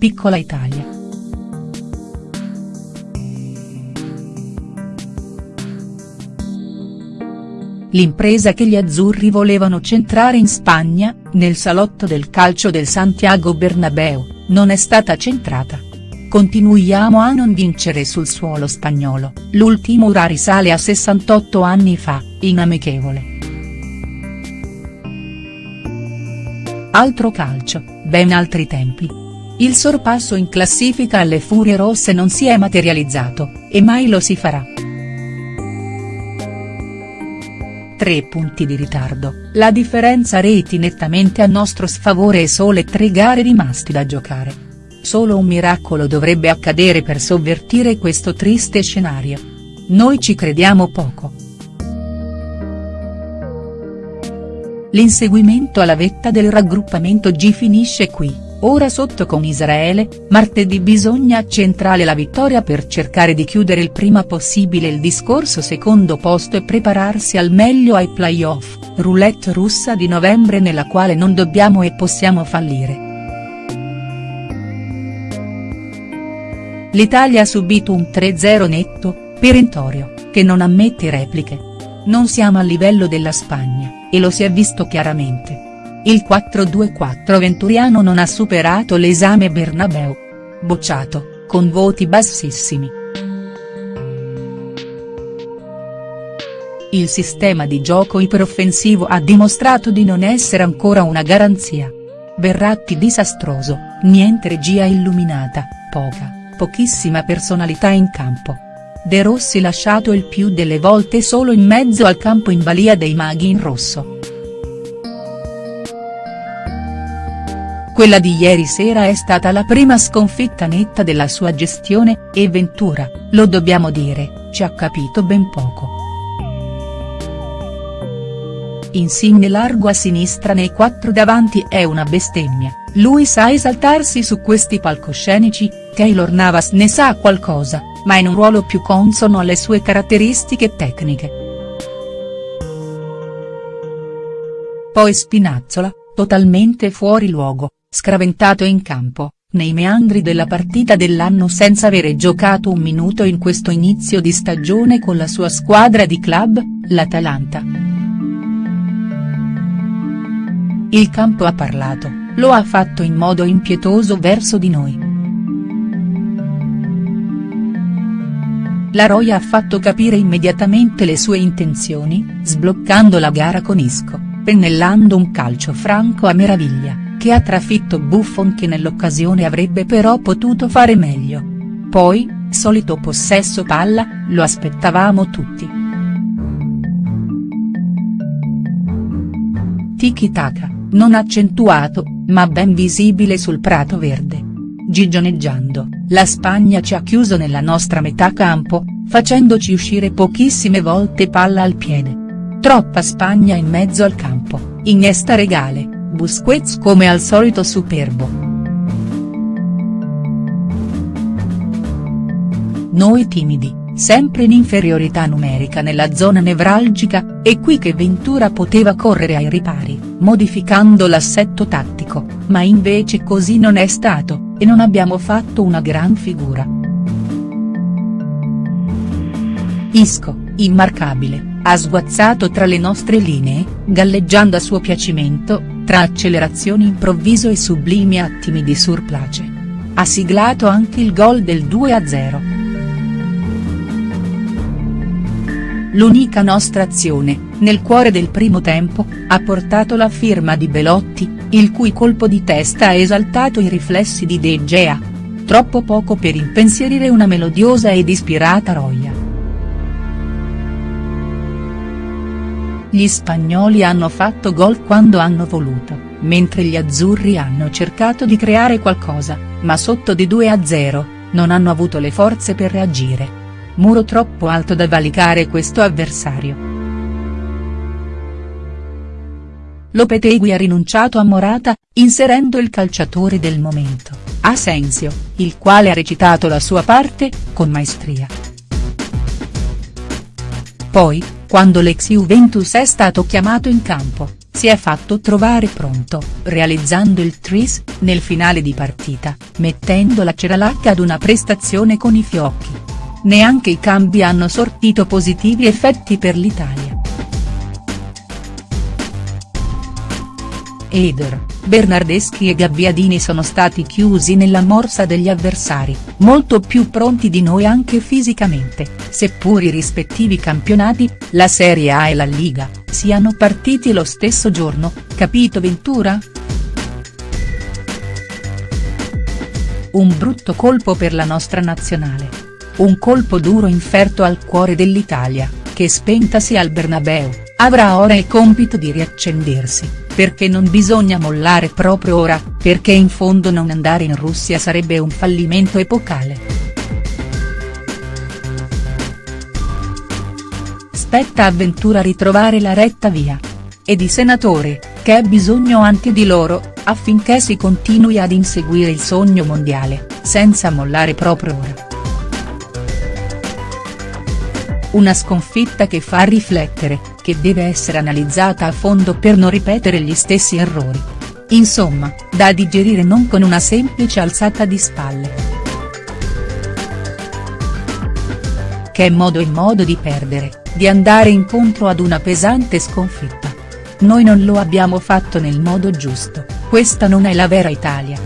piccola Italia. L'impresa che gli azzurri volevano centrare in Spagna, nel salotto del calcio del Santiago Bernabeu, non è stata centrata. Continuiamo a non vincere sul suolo spagnolo, l'ultimo ora risale a 68 anni fa, in amichevole. Altro calcio, ben altri tempi. Il sorpasso in classifica alle Furie Rosse non si è materializzato, e mai lo si farà. Tre punti di ritardo, la differenza reti nettamente a nostro sfavore e sole tre gare rimasti da giocare. Solo un miracolo dovrebbe accadere per sovvertire questo triste scenario. Noi ci crediamo poco. L'inseguimento alla vetta del raggruppamento G finisce qui. Ora sotto con Israele, martedì bisogna centrare la vittoria per cercare di chiudere il prima possibile il discorso secondo posto e prepararsi al meglio ai playoff, roulette russa di novembre nella quale non dobbiamo e possiamo fallire. L'Italia ha subito un 3-0 netto, perentorio, che non ammette repliche. Non siamo a livello della Spagna, e lo si è visto chiaramente. Il 4-2-4 venturiano non ha superato l'esame Bernabeu. Bocciato, con voti bassissimi. Il sistema di gioco iperoffensivo ha dimostrato di non essere ancora una garanzia. Verratti disastroso, niente regia illuminata, poca, pochissima personalità in campo. De Rossi lasciato il più delle volte solo in mezzo al campo in balia dei maghi in rosso. Quella di ieri sera è stata la prima sconfitta netta della sua gestione, e Ventura, lo dobbiamo dire, ci ha capito ben poco. Insigne largo a sinistra nei quattro davanti è una bestemmia, lui sa esaltarsi su questi palcoscenici, Keylor Navas ne sa qualcosa, ma in un ruolo più consono alle sue caratteristiche tecniche. Poi Spinazzola, totalmente fuori luogo, scraventato in campo, nei meandri della partita dell'anno senza avere giocato un minuto in questo inizio di stagione con la sua squadra di club, l'Atalanta. Il campo ha parlato, lo ha fatto in modo impietoso verso di noi. La Roya ha fatto capire immediatamente le sue intenzioni, sbloccando la gara con Isco, pennellando un calcio franco a meraviglia che ha trafitto Buffon che nell'occasione avrebbe però potuto fare meglio. Poi, solito possesso palla, lo aspettavamo tutti. Tiki-taka, non accentuato, ma ben visibile sul prato verde. Gigioneggiando, la Spagna ci ha chiuso nella nostra metà campo, facendoci uscire pochissime volte palla al piede. Troppa Spagna in mezzo al campo, Iniesta regale, Busquets come al solito superbo. Noi timidi, sempre in inferiorità numerica nella zona nevralgica, è qui che Ventura poteva correre ai ripari, modificando l'assetto tattico, ma invece così non è stato, e non abbiamo fatto una gran figura. Isco, immarcabile, ha sguazzato tra le nostre linee, galleggiando a suo piacimento, tra accelerazioni improvviso e sublimi attimi di surplace. Ha siglato anche il gol del 2-0. L'unica nostra azione, nel cuore del primo tempo, ha portato la firma di Belotti, il cui colpo di testa ha esaltato i riflessi di De Gea. Troppo poco per impensierire una melodiosa ed ispirata Roia. Gli spagnoli hanno fatto gol quando hanno voluto, mentre gli azzurri hanno cercato di creare qualcosa, ma sotto di 2-0, non hanno avuto le forze per reagire. Muro troppo alto da valicare questo avversario. Lopetegui ha rinunciato a Morata, inserendo il calciatore del momento, Asensio, il quale ha recitato la sua parte, con maestria. Poi, quando l'ex Juventus è stato chiamato in campo, si è fatto trovare pronto, realizzando il tris, nel finale di partita, mettendo la Ceralacca ad una prestazione con i fiocchi. Neanche i cambi hanno sortito positivi effetti per l'Italia. Eder, Bernardeschi e Gabbiadini sono stati chiusi nella morsa degli avversari, molto più pronti di noi anche fisicamente, seppur i rispettivi campionati, la Serie A e la Liga, siano partiti lo stesso giorno, capito Ventura?. Un brutto colpo per la nostra nazionale. Un colpo duro inferto al cuore dell'Italia, che spentasi al Bernabeu, avrà ora il compito di riaccendersi perché non bisogna mollare proprio ora, perché in fondo non andare in Russia sarebbe un fallimento epocale. Spetta a Ventura ritrovare la retta via. E di senatore, che ha bisogno anche di loro, affinché si continui ad inseguire il sogno mondiale, senza mollare proprio ora. Una sconfitta che fa riflettere, che deve essere analizzata a fondo per non ripetere gli stessi errori. Insomma, da digerire non con una semplice alzata di spalle. Che modo e modo di perdere, di andare incontro ad una pesante sconfitta. Noi non lo abbiamo fatto nel modo giusto, questa non è la vera Italia.